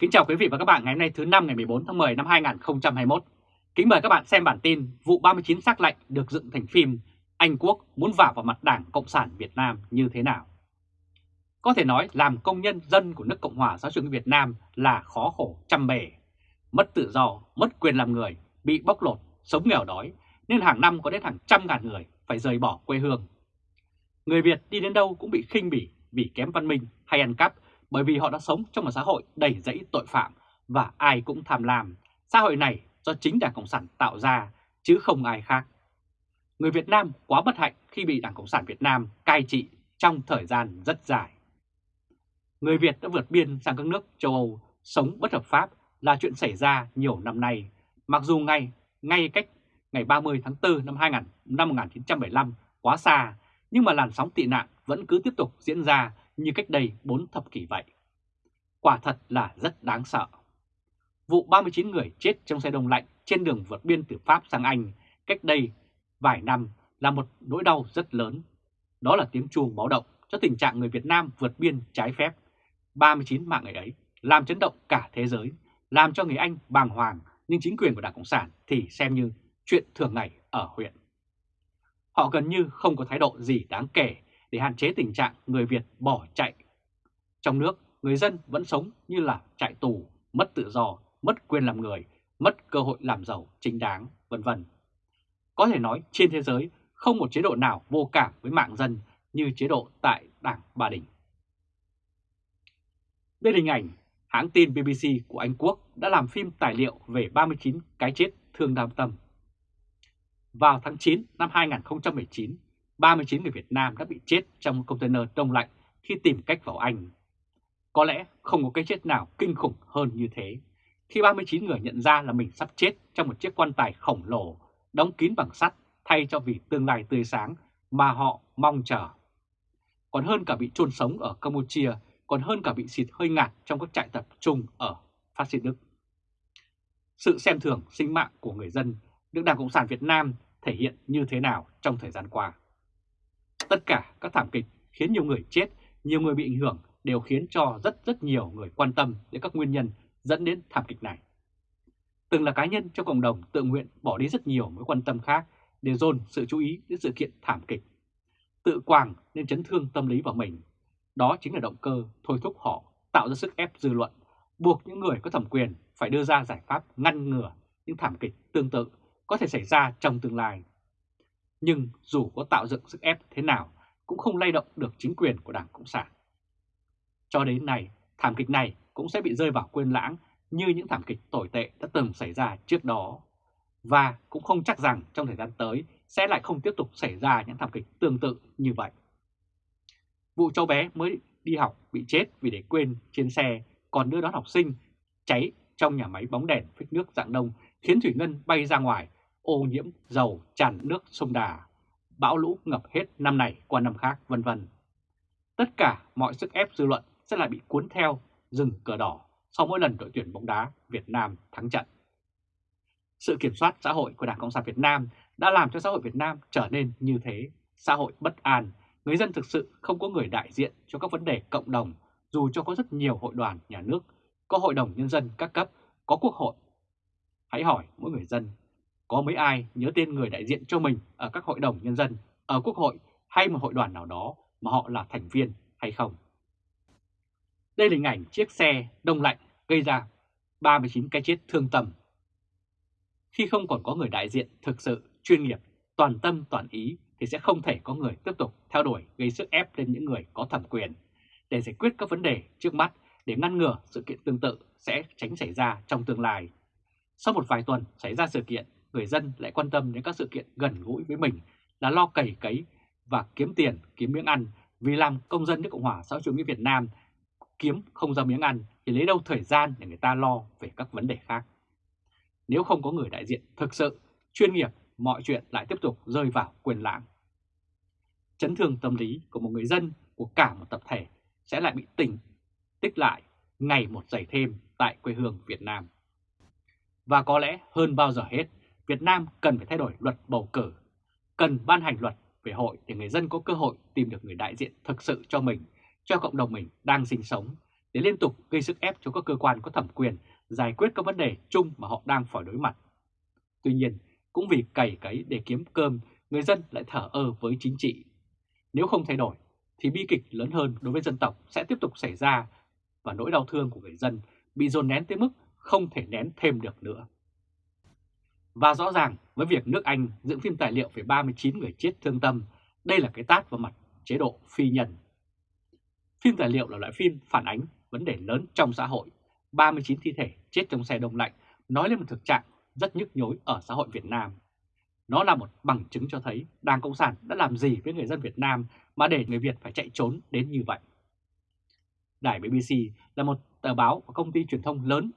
Kính chào quý vị và các bạn ngày hôm nay thứ năm ngày 14 tháng 10 năm 2021. Kính mời các bạn xem bản tin vụ 39 xác lệnh được dựng thành phim Anh Quốc muốn vả vào mặt Đảng Cộng sản Việt Nam như thế nào. Có thể nói làm công nhân dân của nước Cộng hòa xã hội Việt Nam là khó khổ trăm bề. Mất tự do, mất quyền làm người, bị bóc lột, sống nghèo đói nên hàng năm có đến hàng trăm ngàn người phải rời bỏ quê hương. Người Việt đi đến đâu cũng bị khinh bỉ vì kém văn minh hay ăn cắp bởi vì họ đã sống trong một xã hội đầy rẫy tội phạm và ai cũng tham lam. Xã hội này do chính Đảng Cộng sản tạo ra chứ không ai khác. Người Việt Nam quá bất hạnh khi bị Đảng Cộng sản Việt Nam cai trị trong thời gian rất dài. Người Việt đã vượt biên sang các nước châu Âu sống bất hợp pháp là chuyện xảy ra nhiều năm nay, mặc dù ngay ngay cách ngày 30 tháng 4 năm 2000, năm 1975 quá xa, nhưng mà làn sóng tị nạn vẫn cứ tiếp tục diễn ra như cách đây 4 thập kỷ vậy. Quả thật là rất đáng sợ. Vụ 39 người chết trong xe đông lạnh trên đường vượt biên từ Pháp sang Anh cách đây vài năm là một nỗi đau rất lớn. Đó là tiếng chuông báo động cho tình trạng người Việt Nam vượt biên trái phép. 39 mạng người ấy làm chấn động cả thế giới, làm cho người Anh bàng hoàng, nhưng chính quyền của Đảng Cộng sản thì xem như chuyện thường ngày ở huyện. Họ gần như không có thái độ gì đáng kể để hạn chế tình trạng người Việt bỏ chạy. Trong nước, người dân vẫn sống như là chạy tù, mất tự do, mất quyền làm người, mất cơ hội làm giàu chính đáng, vân vân. Có thể nói trên thế giới không một chế độ nào vô cảm với mạng dân như chế độ tại Đảng Ba Đình. Đây là hình ảnh hãng tin BBC của Anh Quốc đã làm phim tài liệu về 39 cái chết thương đam tâm. Vào tháng 9 năm 2019, 39 người Việt Nam đã bị chết trong container đông lạnh khi tìm cách vào Anh. Có lẽ không có cái chết nào kinh khủng hơn như thế, khi 39 người nhận ra là mình sắp chết trong một chiếc quan tài khổng lồ, đóng kín bằng sắt thay cho vì tương lai tươi sáng mà họ mong chờ. Còn hơn cả bị chôn sống ở Campuchia, còn hơn cả bị xịt hơi ngạt trong các trại tập trung ở phát xít Đức. Sự xem thường sinh mạng của người dân được Đảng Cộng sản Việt Nam thể hiện như thế nào trong thời gian qua. Tất cả các thảm kịch khiến nhiều người chết, nhiều người bị ảnh hưởng đều khiến cho rất rất nhiều người quan tâm đến các nguyên nhân dẫn đến thảm kịch này. Từng là cá nhân trong cộng đồng tự nguyện bỏ đi rất nhiều mối quan tâm khác để dồn sự chú ý đến sự kiện thảm kịch. Tự quàng nên chấn thương tâm lý vào mình. Đó chính là động cơ thôi thúc họ tạo ra sức ép dư luận, buộc những người có thẩm quyền phải đưa ra giải pháp ngăn ngừa những thảm kịch tương tự có thể xảy ra trong tương lai. Nhưng dù có tạo dựng sức ép thế nào cũng không lay động được chính quyền của Đảng Cộng sản. Cho đến nay, thảm kịch này cũng sẽ bị rơi vào quên lãng như những thảm kịch tồi tệ đã từng xảy ra trước đó. Và cũng không chắc rằng trong thời gian tới sẽ lại không tiếp tục xảy ra những thảm kịch tương tự như vậy. Vụ cháu bé mới đi học bị chết vì để quên trên xe còn đưa đón học sinh cháy trong nhà máy bóng đèn phích nước dạng đông khiến thủy ngân bay ra ngoài ô nhiễm dầu tràn nước sông Đà, bão lũ ngập hết năm này qua năm khác vân vân. Tất cả mọi sức ép dư luận sẽ lại bị cuốn theo rừng cờ đỏ sau mỗi lần đội tuyển bóng đá Việt Nam thắng trận. Sự kiểm soát xã hội của Đảng Cộng sản Việt Nam đã làm cho xã hội Việt Nam trở nên như thế, xã hội bất an, người dân thực sự không có người đại diện cho các vấn đề cộng đồng dù cho có rất nhiều hội đoàn nhà nước, có hội đồng nhân dân các cấp, có quốc hội. Hãy hỏi mỗi người dân có mấy ai nhớ tên người đại diện cho mình ở các hội đồng nhân dân, ở quốc hội hay một hội đoàn nào đó mà họ là thành viên hay không? Đây là hình ảnh chiếc xe đông lạnh gây ra 39 cái chết thương tâm. Khi không còn có người đại diện thực sự, chuyên nghiệp, toàn tâm toàn ý thì sẽ không thể có người tiếp tục theo đuổi gây sức ép lên những người có thẩm quyền để giải quyết các vấn đề trước mắt để ngăn ngừa sự kiện tương tự sẽ tránh xảy ra trong tương lai. Sau một vài tuần xảy ra sự kiện người dân lại quan tâm đến các sự kiện gần gũi với mình là lo cày cấy và kiếm tiền, kiếm miếng ăn vì làm công dân nước Cộng hòa xã hội chủ nghĩa Việt Nam kiếm không ra miếng ăn thì lấy đâu thời gian để người ta lo về các vấn đề khác. Nếu không có người đại diện thực sự, chuyên nghiệp, mọi chuyện lại tiếp tục rơi vào quyền lãng. Chấn thương tâm lý của một người dân, của cả một tập thể sẽ lại bị tỉnh, tích lại ngày một dày thêm tại quê hương Việt Nam. Và có lẽ hơn bao giờ hết, Việt Nam cần phải thay đổi luật bầu cử, cần ban hành luật về hội để người dân có cơ hội tìm được người đại diện thực sự cho mình, cho cộng đồng mình đang sinh sống, để liên tục gây sức ép cho các cơ quan có thẩm quyền giải quyết các vấn đề chung mà họ đang phải đối mặt. Tuy nhiên, cũng vì cày cấy để kiếm cơm, người dân lại thở ơ với chính trị. Nếu không thay đổi, thì bi kịch lớn hơn đối với dân tộc sẽ tiếp tục xảy ra và nỗi đau thương của người dân bị dồn nén tới mức không thể nén thêm được nữa. Và rõ ràng với việc nước Anh dựng phim tài liệu về 39 người chết thương tâm, đây là cái tát vào mặt chế độ phi nhân. Phim tài liệu là loại phim phản ánh vấn đề lớn trong xã hội. 39 thi thể chết trong xe đông lạnh nói lên một thực trạng rất nhức nhối ở xã hội Việt Nam. Nó là một bằng chứng cho thấy Đảng Cộng sản đã làm gì với người dân Việt Nam mà để người Việt phải chạy trốn đến như vậy. Đài BBC là một tờ báo và công ty truyền thông lớn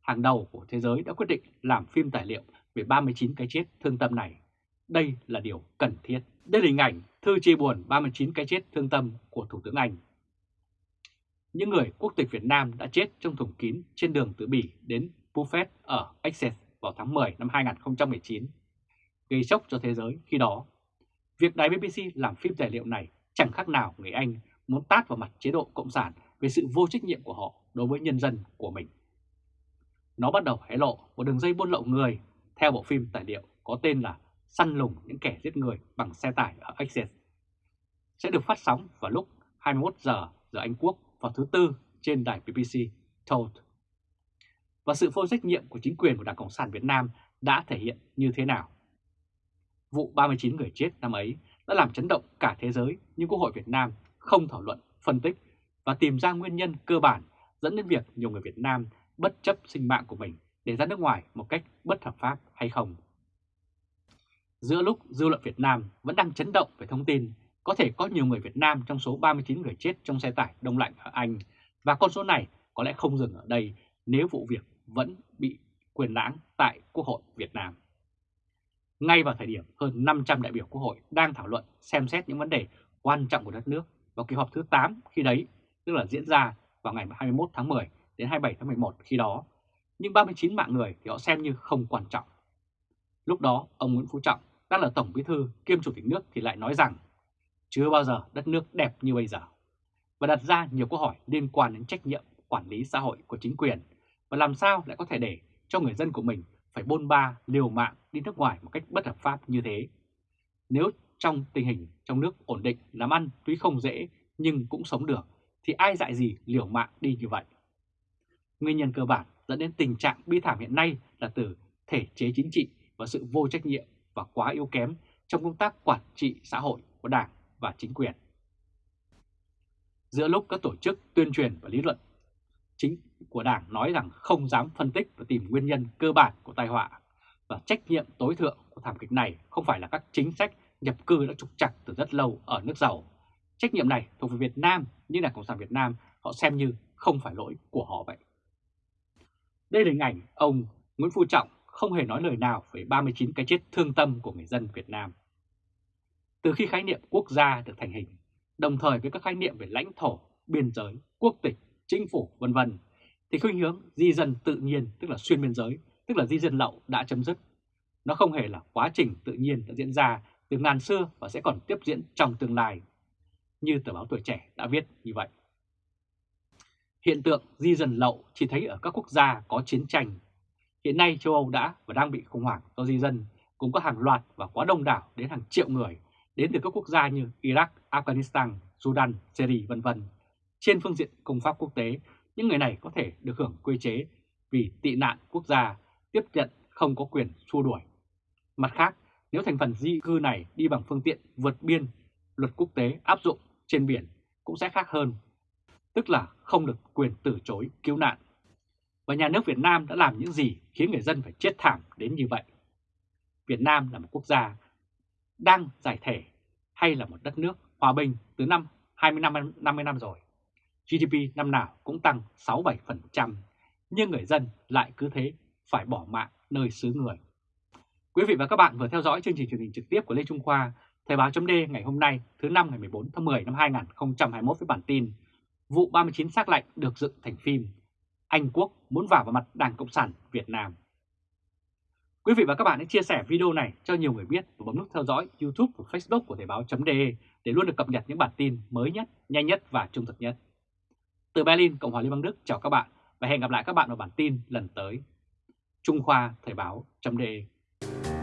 hàng đầu của thế giới đã quyết định làm phim tài liệu về 39 cái chết thương tâm này. Đây là điều cần thiết. Đây là hình ảnh thư chia buồn 39 cái chết thương tâm của Thủ tướng Anh. Những người quốc tịch Việt Nam đã chết trong thùng kín trên đường từ Bỉ đến Buffet ở Essex vào tháng 10 năm 2019, gây sốc cho thế giới khi đó. Việc đài BBC làm phim tài liệu này chẳng khác nào người Anh muốn tát vào mặt chế độ Cộng sản về sự vô trách nhiệm của họ đối với nhân dân của mình. Nó bắt đầu hé lộ một đường dây buôn lậu người theo bộ phim tài liệu có tên là Săn lùng những kẻ giết người bằng xe tải ở Essex. Sẽ được phát sóng vào lúc 21 giờ giờ Anh Quốc vào thứ Tư trên đài BBC Told. Và sự vô trách nhiệm của chính quyền của Đảng Cộng sản Việt Nam đã thể hiện như thế nào? Vụ 39 người chết năm ấy đã làm chấn động cả thế giới nhưng Quốc hội Việt Nam không thảo luận, phân tích và tìm ra nguyên nhân cơ bản dẫn đến việc nhiều người Việt Nam bất chấp sinh mạng của mình để ra nước ngoài một cách bất hợp pháp hay không. Giữa lúc dư luận Việt Nam vẫn đang chấn động về thông tin có thể có nhiều người Việt Nam trong số 39 người chết trong xe tải đông lạnh ở Anh và con số này có lẽ không dừng ở đây nếu vụ việc vẫn bị quyền lãng tại Quốc hội Việt Nam. Ngay vào thời điểm hơn 500 đại biểu Quốc hội đang thảo luận xem xét những vấn đề quan trọng của đất nước vào kỳ họp thứ 8 khi đấy, tức là diễn ra vào ngày 21 tháng 10 đến 27 tháng 11 khi đó, nhưng 39 mạng người thì họ xem như không quan trọng. Lúc đó, ông Nguyễn Phú Trọng đang là Tổng Bí thư kiêm Chủ tịch nước thì lại nói rằng chưa bao giờ đất nước đẹp như bây giờ và đặt ra nhiều câu hỏi liên quan đến trách nhiệm quản lý xã hội của chính quyền và làm sao lại có thể để cho người dân của mình phải bôn ba liều mạng đi nước ngoài một cách bất hợp pháp như thế. Nếu trong tình hình trong nước ổn định làm ăn tuy không dễ nhưng cũng sống được thì ai dại gì liều mạng đi như vậy. Nguyên nhân cơ bản dẫn đến tình trạng bi thảm hiện nay là từ thể chế chính trị và sự vô trách nhiệm và quá yếu kém trong công tác quản trị xã hội của Đảng và chính quyền. Giữa lúc các tổ chức tuyên truyền và lý luận, chính của Đảng nói rằng không dám phân tích và tìm nguyên nhân cơ bản của tai họa và trách nhiệm tối thượng của thảm kịch này không phải là các chính sách nhập cư đã trục chặt từ rất lâu ở nước giàu. Trách nhiệm này thuộc về Việt Nam, nhưng là Cộng sản Việt Nam họ xem như không phải lỗi của họ vậy. Đây là hình ảnh ông Nguyễn Phú Trọng không hề nói lời nào về 39 cái chết thương tâm của người dân Việt Nam. Từ khi khái niệm quốc gia được thành hình, đồng thời với các khái niệm về lãnh thổ, biên giới, quốc tịch, chính phủ vân vân thì khuynh hướng di dân tự nhiên tức là xuyên biên giới, tức là di dân lậu đã chấm dứt. Nó không hề là quá trình tự nhiên đã diễn ra từ ngàn xưa và sẽ còn tiếp diễn trong tương lai, như tờ báo Tuổi Trẻ đã viết như vậy. Hiện tượng di dân lậu chỉ thấy ở các quốc gia có chiến tranh. Hiện nay châu Âu đã và đang bị khủng hoảng do di dân, cũng có hàng loạt và quá đông đảo đến hàng triệu người đến từ các quốc gia như Iraq, Afghanistan, Sudan, Syria vân vân. Trên phương diện công pháp quốc tế, những người này có thể được hưởng quy chế vì tị nạn quốc gia tiếp nhận không có quyền xua đuổi. Mặt khác, nếu thành phần di cư này đi bằng phương tiện vượt biên, luật quốc tế áp dụng trên biển cũng sẽ khác hơn, tức là không được quyền từ chối cứu nạn. Và nhà nước Việt Nam đã làm những gì khiến người dân phải chết thảm đến như vậy? Việt Nam là một quốc gia đang giải thể hay là một đất nước hòa bình từ năm 20 năm 50 năm rồi. GDP năm nào cũng tăng 6-7%, nhưng người dân lại cứ thế phải bỏ mạng nơi xứ người. Quý vị và các bạn vừa theo dõi chương trình truyền hình trực tiếp của Lê Trung Khoa, Thời báo chấm ngày hôm nay thứ năm ngày 14 tháng 10 năm 2021 với bản tin Vụ 39 xác lạnh được dựng thành phim Anh Quốc muốn vào vào mặt Đảng Cộng sản Việt Nam. Quý vị và các bạn hãy chia sẻ video này cho nhiều người biết và bấm nút theo dõi YouTube và Facebook của Thời báo.de để luôn được cập nhật những bản tin mới nhất, nhanh nhất và trung thực nhất. Từ Berlin, Cộng hòa Liên bang Đức chào các bạn và hẹn gặp lại các bạn vào bản tin lần tới. Trung Khoa Thời báo.de